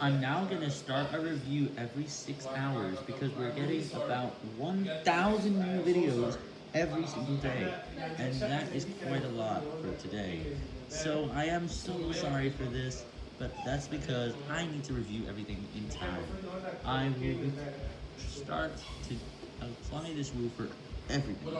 I'm now going to start a review every 6 hours because we're getting about 1,000 new videos every single day, and that is quite a lot for today. So I am so sorry for this, but that's because I need to review everything in time. I will start to apply this rule for everything.